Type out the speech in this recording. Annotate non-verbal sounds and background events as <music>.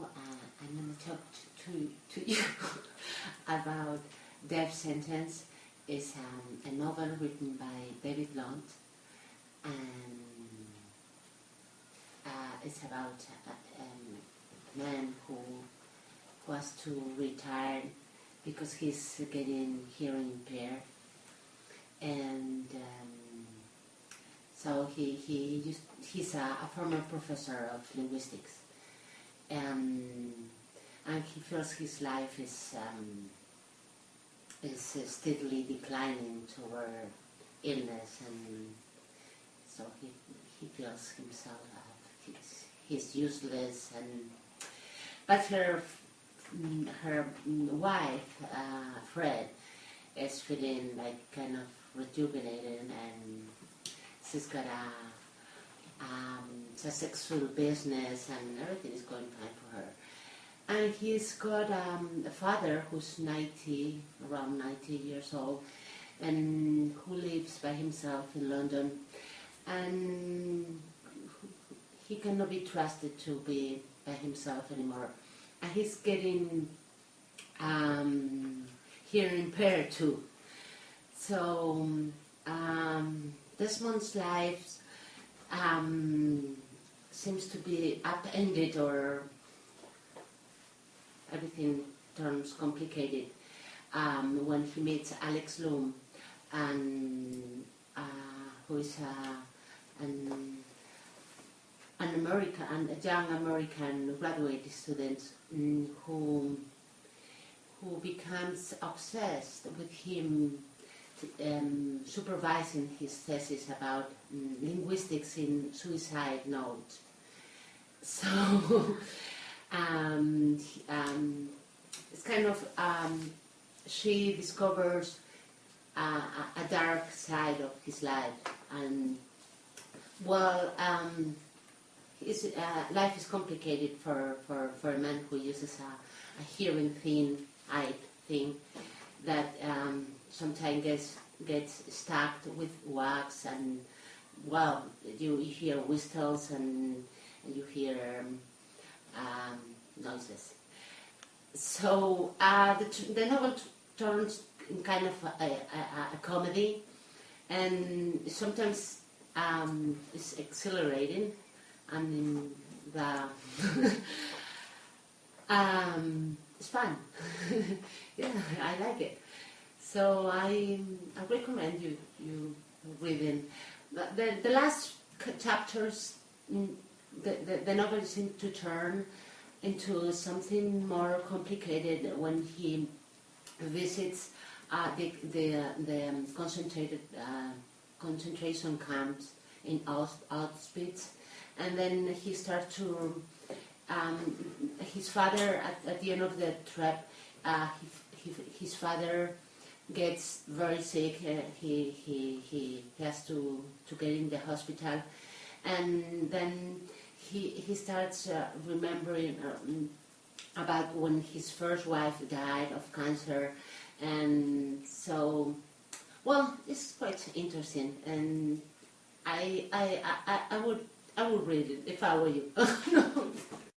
uh, I'm going to talk to, to <laughs> you about Deaf Sentence. It's um, a novel written by David Lunt and uh, it's about a, a man who was to retire because he's getting hearing impaired and um, so he, he used, he's a, a former professor of linguistics um, and he feels his life is um, is uh, steadily declining toward illness and so he, he feels himself uh, he's, he's useless and but her her wife uh, Fred is feeling like kind of rejuvenated and she's got a um, sexual business and everything is going fine for her. And he's got um, a father who's 90, around 90 years old, and who lives by himself in London. And he cannot be trusted to be by himself anymore. And he's getting um, hearing impaired too. So um, Desmond's life um, seems to be upended or everything turns complicated um, when he meets Alex Loom, and uh, who is a, an, an American, a young American graduate student who who becomes obsessed with him um, supervising his thesis about um, linguistics in suicide notes. <laughs> So um, um, it's kind of, um, she discovers uh, a dark side of his life and well, um, his uh, life is complicated for, for, for a man who uses a, a hearing thin eye thing that um, sometimes gets gets stuck with wax and well you, hear whistles and, you hear um, um, noises. So uh, the, the, novel turns in kind of a, a, a comedy and sometimes um, it's exhilarating and the <laughs> um, it's fun. <laughs> yeah, I like it. So I, I recommend you, you reading. The, the last chapters, mm, the, the, the novel seems to turn into something more complicated when he visits uh, the, the, the concentrated uh, concentration camps in Auschwitz and then he starts to um, his father at, at, the end of the trip uh, he, he, his father gets very sick. Uh, he, he, he has to, to get in the hospital. And then he, he starts uh, remembering um, about when his first wife died of cancer. And so, well, it's quite interesting. And I, I, I, I, would, I would read it if I were you. <laughs>